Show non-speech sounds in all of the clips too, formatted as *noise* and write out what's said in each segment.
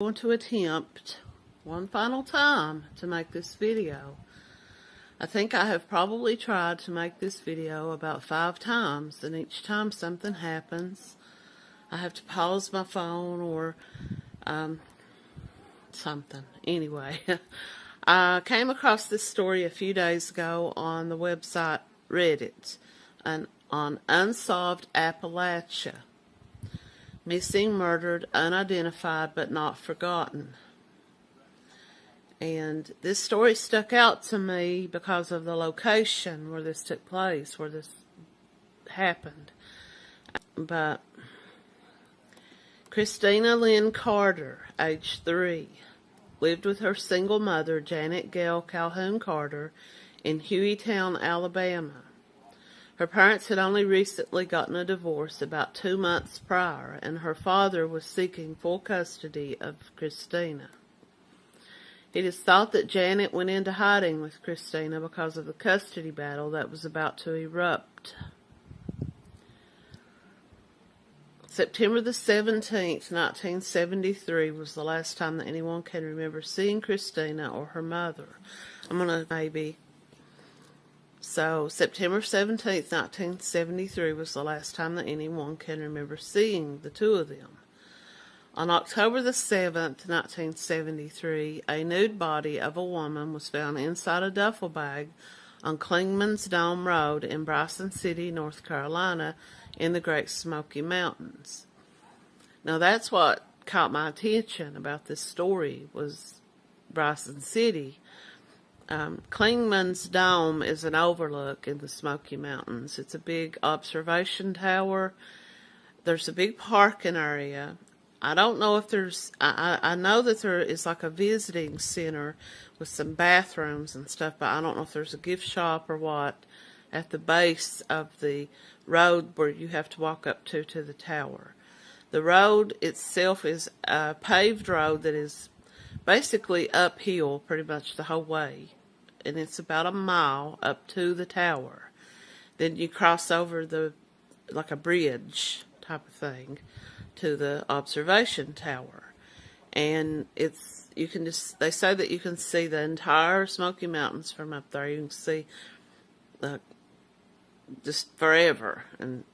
going to attempt one final time to make this video. I think I have probably tried to make this video about five times and each time something happens I have to pause my phone or um, something. Anyway, *laughs* I came across this story a few days ago on the website Reddit and on Unsolved Appalachia missing, murdered, unidentified, but not forgotten. And this story stuck out to me because of the location where this took place, where this happened. But Christina Lynn Carter, age three, lived with her single mother, Janet Gail Calhoun Carter, in Hueytown, Alabama. Her parents had only recently gotten a divorce about two months prior, and her father was seeking full custody of Christina. It is thought that Janet went into hiding with Christina because of the custody battle that was about to erupt. September the 17th, 1973 was the last time that anyone can remember seeing Christina or her mother. I'm going to maybe so, September 17th, 1973 was the last time that anyone can remember seeing the two of them. On October the 7th, 1973, a nude body of a woman was found inside a duffel bag on Clingman's Dome Road in Bryson City, North Carolina, in the Great Smoky Mountains. Now that's what caught my attention about this story was Bryson City um, Clingman's Dome is an overlook in the Smoky Mountains. It's a big observation tower. There's a big parking area. I don't know if there's, I, I know that there is like a visiting center with some bathrooms and stuff, but I don't know if there's a gift shop or what at the base of the road where you have to walk up to to the tower. The road itself is a paved road that is basically uphill pretty much the whole way and it's about a mile up to the tower. Then you cross over the, like a bridge type of thing, to the observation tower. And it's, you can just, they say that you can see the entire Smoky Mountains from up there. You can see, uh, just forever. And,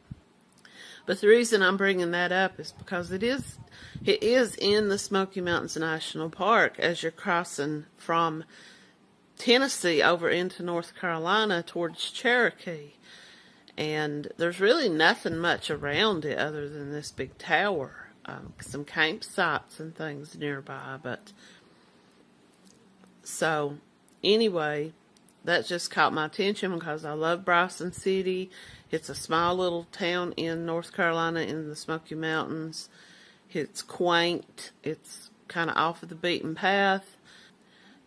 but the reason I'm bringing that up is because it is, it is in the Smoky Mountains National Park as you're crossing from Tennessee over into North Carolina towards Cherokee. And there's really nothing much around it other than this big tower. Um, some campsites and things nearby. But so anyway, that just caught my attention because I love Bryson City. It's a small little town in North Carolina in the Smoky Mountains. It's quaint. It's kind of off of the beaten path.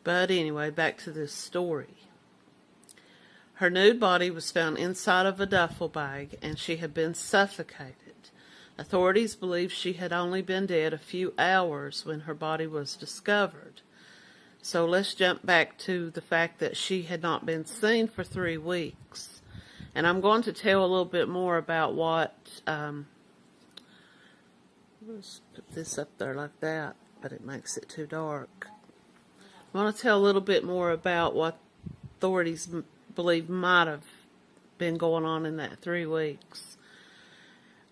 But anyway, back to this story. Her nude body was found inside of a duffel bag and she had been suffocated. Authorities believe she had only been dead a few hours when her body was discovered. So let's jump back to the fact that she had not been seen for three weeks. And I'm going to tell a little bit more about what, um, let's put this up there like that, but it makes it too dark. I want to tell a little bit more about what authorities believe might have been going on in that three weeks.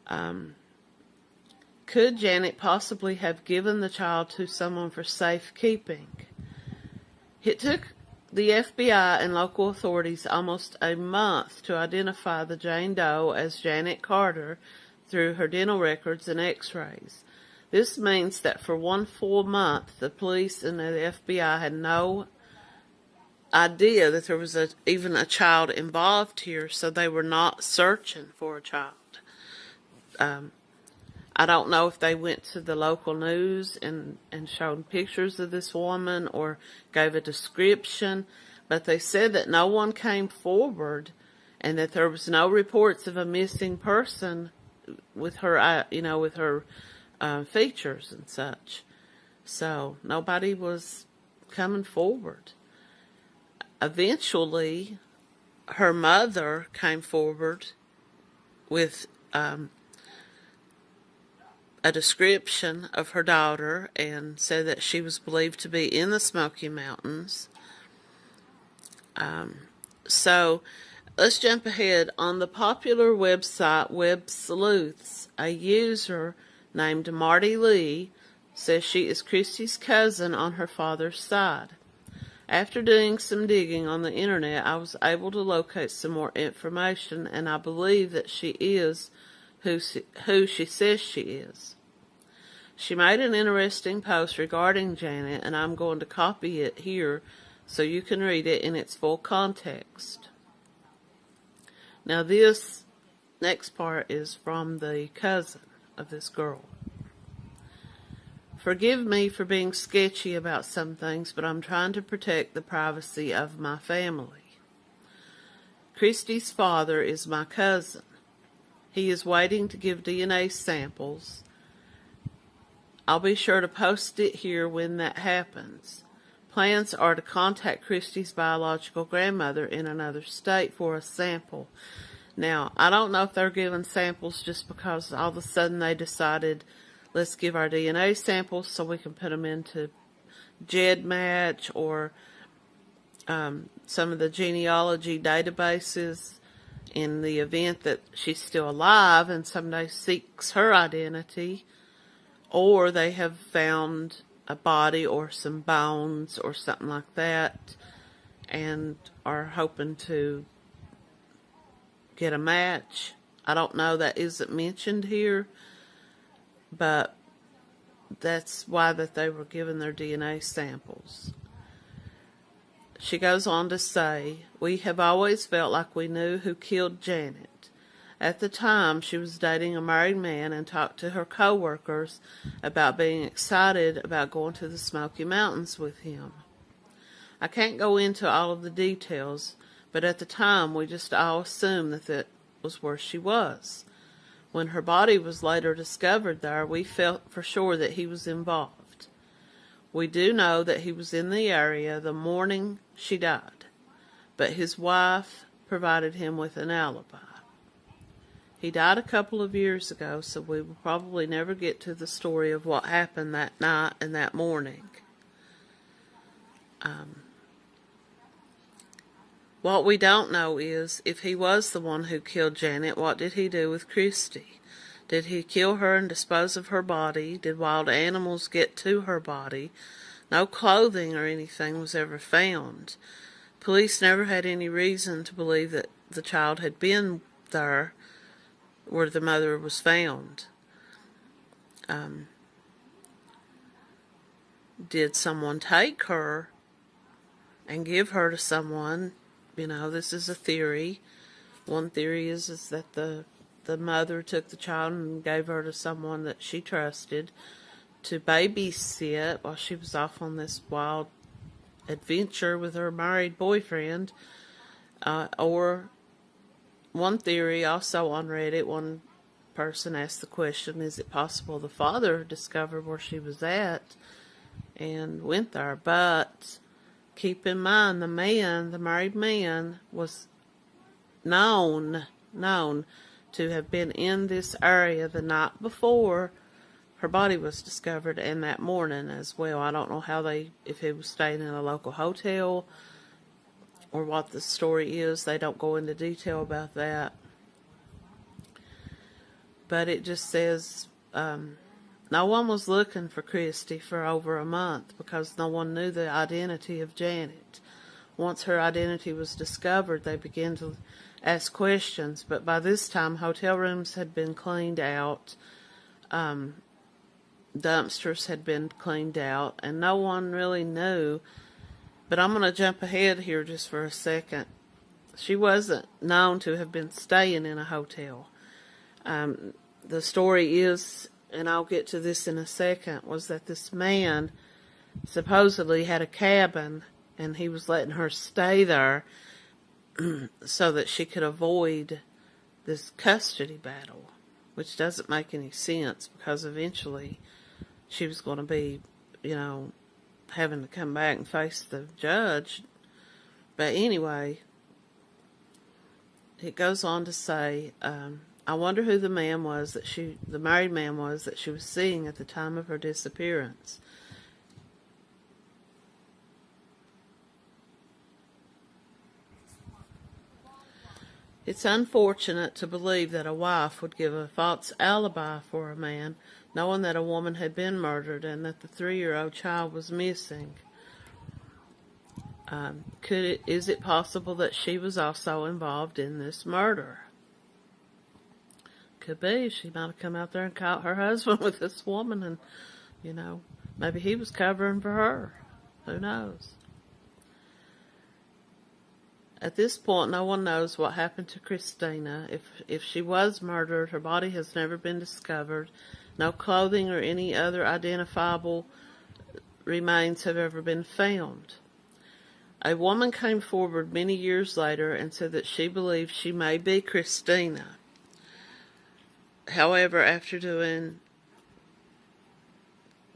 Um, could Janet possibly have given the child to someone for safekeeping? It took the FBI and local authorities almost a month to identify the Jane Doe as Janet Carter through her dental records and x-rays. This means that for one full month, the police and the FBI had no idea that there was a, even a child involved here, so they were not searching for a child. Um, I don't know if they went to the local news and, and showed pictures of this woman or gave a description, but they said that no one came forward and that there was no reports of a missing person with her, uh, you know, with her uh, features and such. So nobody was coming forward. Eventually, her mother came forward with um, a description of her daughter and said that she was believed to be in the Smoky Mountains. Um, so let's jump ahead. On the popular website Web Sleuths, a user named Marty Lee says she is Christy's cousin on her father's side. After doing some digging on the internet, I was able to locate some more information, and I believe that she is who she, who she says she is. She made an interesting post regarding Janet, and I'm going to copy it here so you can read it in its full context. Now, this next part is from the cousin of this girl. Forgive me for being sketchy about some things, but I'm trying to protect the privacy of my family. Christy's father is my cousin. He is waiting to give DNA samples. I'll be sure to post it here when that happens. Plans are to contact Christy's biological grandmother in another state for a sample. Now, I don't know if they're giving samples just because all of a sudden they decided let's give our DNA samples so we can put them into GEDmatch or um, some of the genealogy databases in the event that she's still alive and somebody seeks her identity or they have found a body or some bones or something like that and are hoping to get a match. I don't know, that isn't mentioned here but that's why that they were given their DNA samples. She goes on to say, We have always felt like we knew who killed Janet. At the time, she was dating a married man and talked to her coworkers about being excited about going to the Smoky Mountains with him. I can't go into all of the details, but at the time we just all assumed that that was where she was. When her body was later discovered there, we felt for sure that he was involved. We do know that he was in the area the morning she died, but his wife provided him with an alibi. He died a couple of years ago, so we will probably never get to the story of what happened that night and that morning. Um, what we don't know is, if he was the one who killed Janet, what did he do with Christy? Did he kill her and dispose of her body? Did wild animals get to her body? No clothing or anything was ever found. Police never had any reason to believe that the child had been there where the mother was found. Um, did someone take her and give her to someone you know, this is a theory. One theory is, is that the the mother took the child and gave her to someone that she trusted to babysit while she was off on this wild adventure with her married boyfriend. Uh, or one theory also on Reddit, one person asked the question, is it possible the father discovered where she was at and went there? But keep in mind the man, the married man, was known, known to have been in this area the night before her body was discovered and that morning as well. I don't know how they, if he was staying in a local hotel or what the story is. They don't go into detail about that. But it just says, um, no one was looking for Christy for over a month because no one knew the identity of Janet. Once her identity was discovered, they began to ask questions, but by this time, hotel rooms had been cleaned out, um, dumpsters had been cleaned out, and no one really knew. But I'm going to jump ahead here just for a second. She wasn't known to have been staying in a hotel. Um, the story is and I'll get to this in a second, was that this man supposedly had a cabin and he was letting her stay there *clears throat* so that she could avoid this custody battle, which doesn't make any sense because eventually she was going to be, you know, having to come back and face the judge. But anyway, it goes on to say, um, I wonder who the man was that she, the married man was that she was seeing at the time of her disappearance. It's unfortunate to believe that a wife would give a false alibi for a man, knowing that a woman had been murdered and that the three-year-old child was missing. Um, could it, is it possible that she was also involved in this murder? Could be. She might have come out there and caught her husband *laughs* with this woman, and you know, maybe he was covering for her. Who knows? At this point, no one knows what happened to Christina. If if she was murdered, her body has never been discovered. No clothing or any other identifiable remains have ever been found. A woman came forward many years later and said that she believed she may be Christina. However, after doing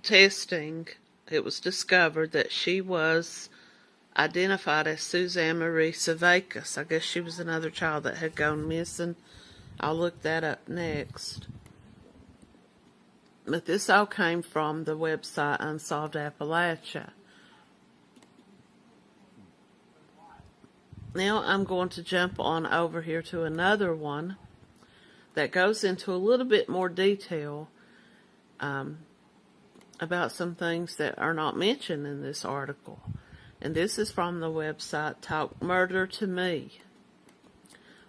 testing, it was discovered that she was identified as Suzanne Marie Sevakis. I guess she was another child that had gone missing. I'll look that up next. But this all came from the website Unsolved Appalachia. Now I'm going to jump on over here to another one that goes into a little bit more detail um, about some things that are not mentioned in this article and this is from the website Talk Murder to Me.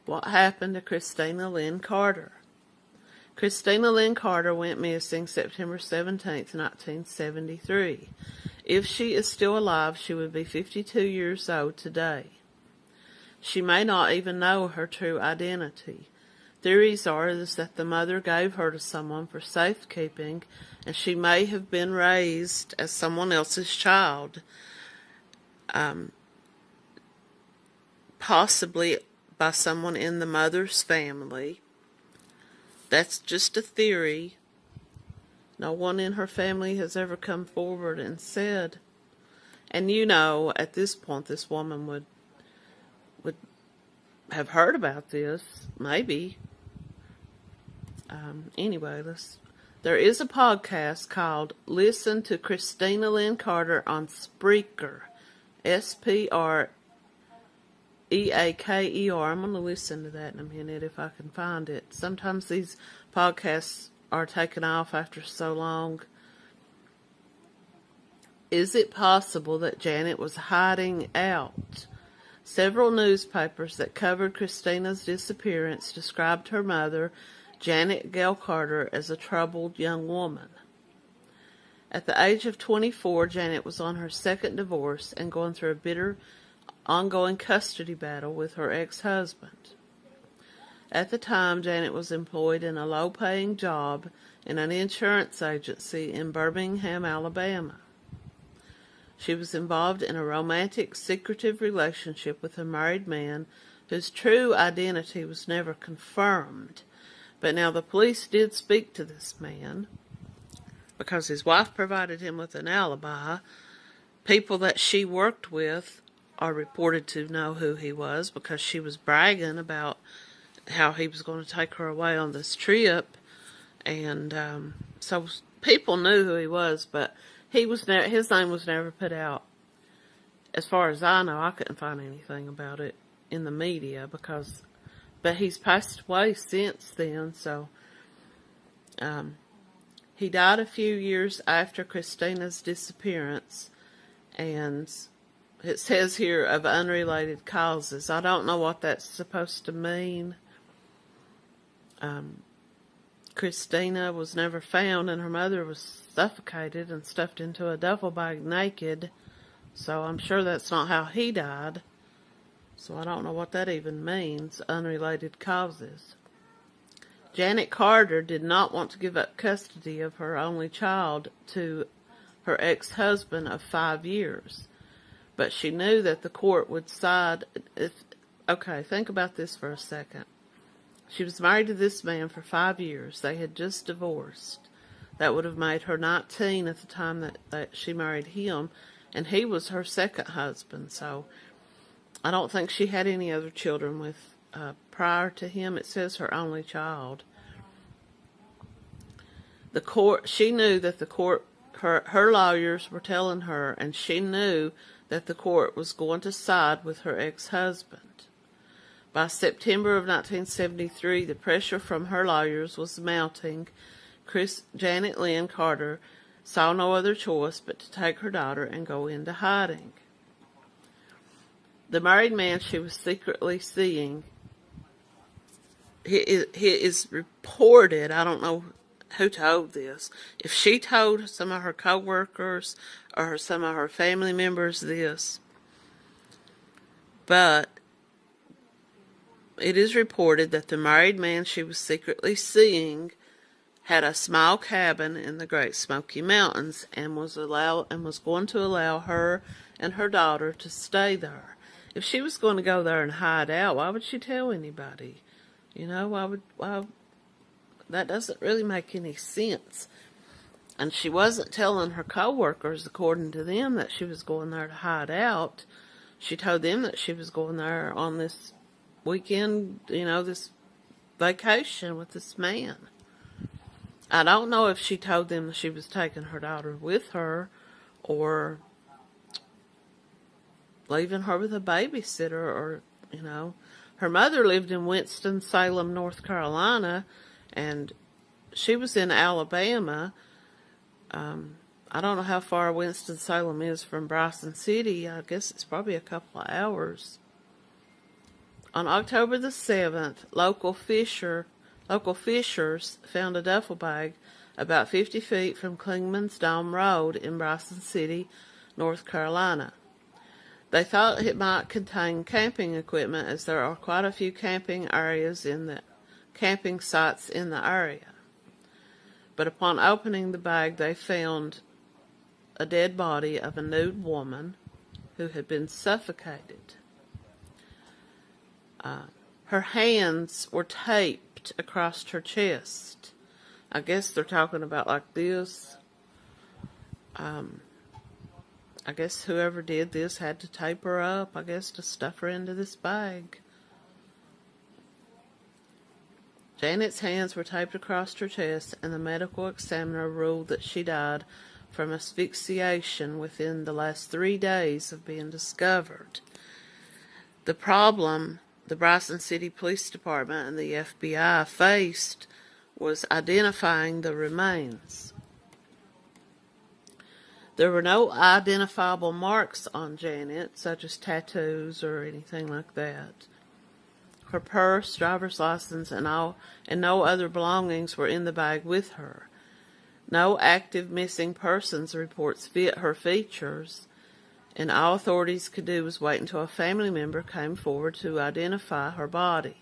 What happened to Christina Lynn Carter? Christina Lynn Carter went missing September 17, 1973. If she is still alive, she would be 52 years old today. She may not even know her true identity. Theories are that the mother gave her to someone for safekeeping and she may have been raised as someone else's child um, possibly by someone in the mother's family. That's just a theory. No one in her family has ever come forward and said. And you know, at this point, this woman would would have heard about this, maybe. Um, anyway, let's. There is a podcast called "Listen to Christina Lynn Carter" on Spreaker. S P R E A K E R. I'm going to listen to that in a minute if I can find it. Sometimes these podcasts are taken off after so long. Is it possible that Janet was hiding out? Several newspapers that covered Christina's disappearance described her mother, Janet Gail Carter, as a troubled young woman. At the age of 24, Janet was on her second divorce and going through a bitter, ongoing custody battle with her ex-husband. At the time, Janet was employed in a low-paying job in an insurance agency in Birmingham, Alabama. She was involved in a romantic, secretive relationship with a married man whose true identity was never confirmed. But now the police did speak to this man because his wife provided him with an alibi. People that she worked with are reported to know who he was because she was bragging about how he was going to take her away on this trip. And um, so people knew who he was, but he was ne- his name was never put out. As far as I know, I couldn't find anything about it in the media because, but he's passed away since then. So, um, he died a few years after Christina's disappearance, and it says here of unrelated causes. I don't know what that's supposed to mean. Um, Christina was never found, and her mother was suffocated and stuffed into a duffel bag naked. So I'm sure that's not how he died. So I don't know what that even means, unrelated causes. Janet Carter did not want to give up custody of her only child to her ex-husband of five years, but she knew that the court would side if, okay, think about this for a second. She was married to this man for five years. They had just divorced. That would have made her 19 at the time that, that she married him, and he was her second husband, so I don't think she had any other children with uh, prior to him. It says her only child. The court, she knew that the court, her, her lawyers were telling her, and she knew that the court was going to side with her ex-husband. By September of 1973, the pressure from her lawyers was mounting. Chris, Janet Lynn Carter saw no other choice but to take her daughter and go into hiding. The married man she was secretly seeing, he is, he is reported, I don't know who told this, if she told some of her co-workers or some of her family members this, but it is reported that the married man she was secretly seeing had a small cabin in the Great Smoky Mountains and was allow and was going to allow her and her daughter to stay there. If she was going to go there and hide out, why would she tell anybody? You know, why would why that doesn't really make any sense. And she wasn't telling her coworkers, according to them, that she was going there to hide out. She told them that she was going there on this weekend, you know, this vacation with this man. I don't know if she told them she was taking her daughter with her or leaving her with a babysitter or, you know, her mother lived in Winston-Salem, North Carolina, and she was in Alabama. Um, I don't know how far Winston-Salem is from Bryson City. I guess it's probably a couple of hours. On October the 7th, local fisher local fishers found a duffel bag about 50 feet from Clingman's Dome Road in Bryson City, North Carolina. They thought it might contain camping equipment as there are quite a few camping areas in the camping sites in the area. But upon opening the bag, they found a dead body of a nude woman who had been suffocated. Uh, her hands were taped across her chest. I guess they're talking about like this. Um, I guess whoever did this had to tape her up, I guess, to stuff her into this bag. Janet's hands were taped across her chest, and the medical examiner ruled that she died from asphyxiation within the last three days of being discovered. The problem the Bryson City Police Department and the FBI faced was identifying the remains. There were no identifiable marks on Janet, such as tattoos or anything like that. Her purse, driver's license, and all and no other belongings were in the bag with her. No active missing persons reports fit her features, and all authorities could do was wait until a family member came forward to identify her body.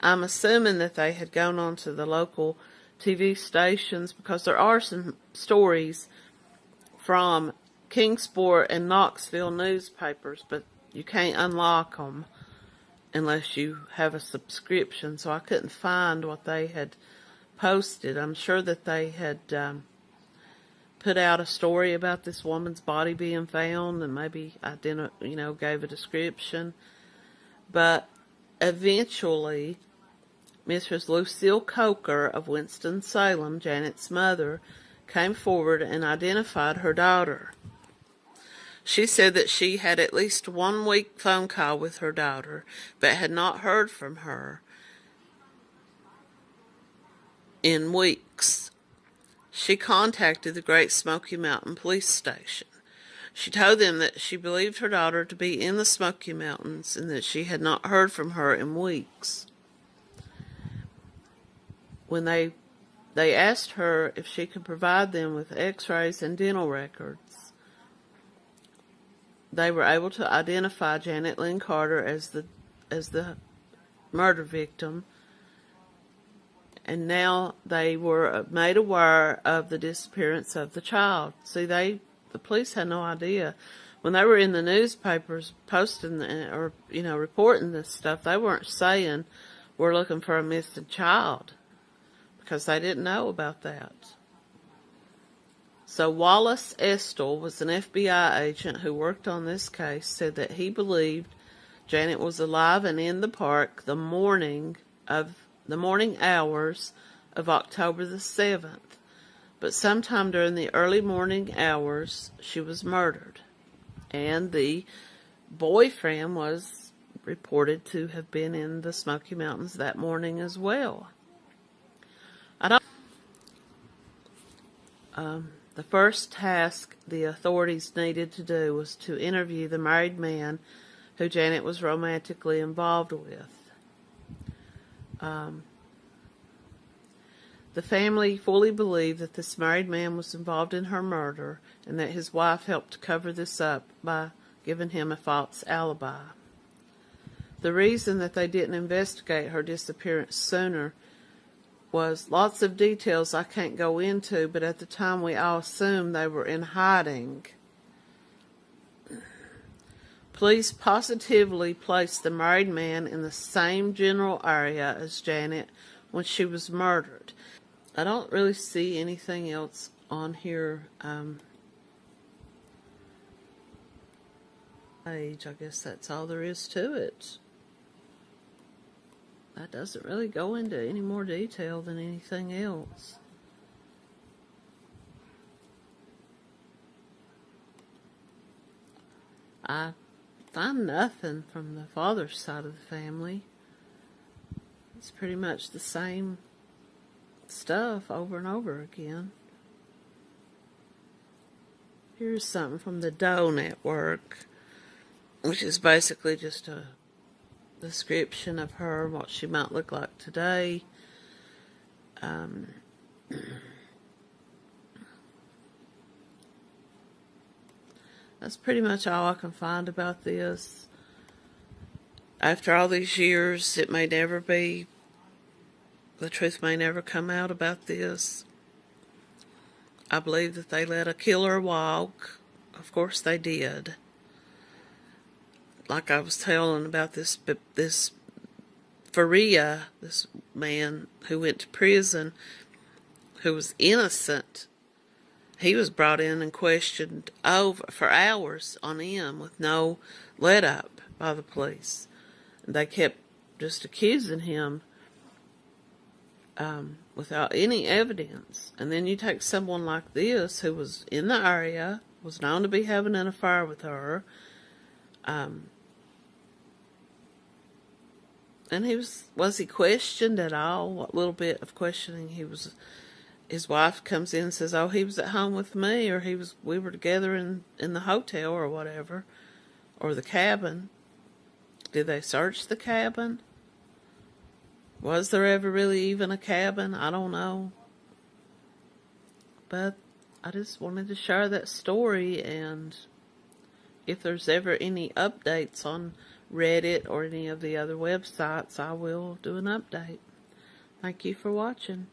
I'm assuming that they had gone on to the local TV stations because there are some stories from Kingsport and Knoxville newspapers, but you can't unlock them unless you have a subscription. So I couldn't find what they had posted. I'm sure that they had um, put out a story about this woman's body being found and maybe identi- you know gave a description but eventually Mrs. Lucille Coker of Winston-Salem, Janet's mother, came forward and identified her daughter. She said that she had at least one week phone call with her daughter, but had not heard from her in weeks. She contacted the Great Smoky Mountain Police Station. She told them that she believed her daughter to be in the Smoky Mountains and that she had not heard from her in weeks. When they they asked her if she could provide them with x-rays and dental records, they were able to identify Janet Lynn Carter as the as the murder victim and now they were made aware of the disappearance of the child. See, they the police had no idea when they were in the newspapers posting the, or you know reporting this stuff. They weren't saying we're looking for a missing child because they didn't know about that. So Wallace Estelle was an FBI agent who worked on this case. Said that he believed Janet was alive and in the park the morning of the morning hours of October the 7th, but sometime during the early morning hours she was murdered. And the boyfriend was reported to have been in the Smoky Mountains that morning as well. I don't um, the first task the authorities needed to do was to interview the married man who Janet was romantically involved with. Um, the family fully believed that this married man was involved in her murder and that his wife helped cover this up by giving him a false alibi. The reason that they didn't investigate her disappearance sooner was lots of details I can't go into, but at the time we all assumed they were in hiding. Police positively placed the married man in the same general area as Janet when she was murdered. I don't really see anything else on here. Um, page, I guess that's all there is to it that doesn't really go into any more detail than anything else. I find nothing from the father's side of the family. It's pretty much the same stuff over and over again. Here's something from the Doe Network, which is basically just a description of her, what she might look like today. Um, that's pretty much all I can find about this. After all these years, it may never be, the truth may never come out about this. I believe that they let a killer walk. Of course they did like I was telling about this, this Faria, this man who went to prison, who was innocent, he was brought in and questioned over for hours on end with no let up by the police. They kept just accusing him um, without any evidence. And then you take someone like this who was in the area, was known to be having an affair with her, um, and he was was he questioned at all? What little bit of questioning he was? His wife comes in and says, "Oh, he was at home with me, or he was we were together in in the hotel or whatever, or the cabin." Did they search the cabin? Was there ever really even a cabin? I don't know. But I just wanted to share that story and if there's ever any updates on Reddit or any of the other websites, I will do an update. Thank you for watching.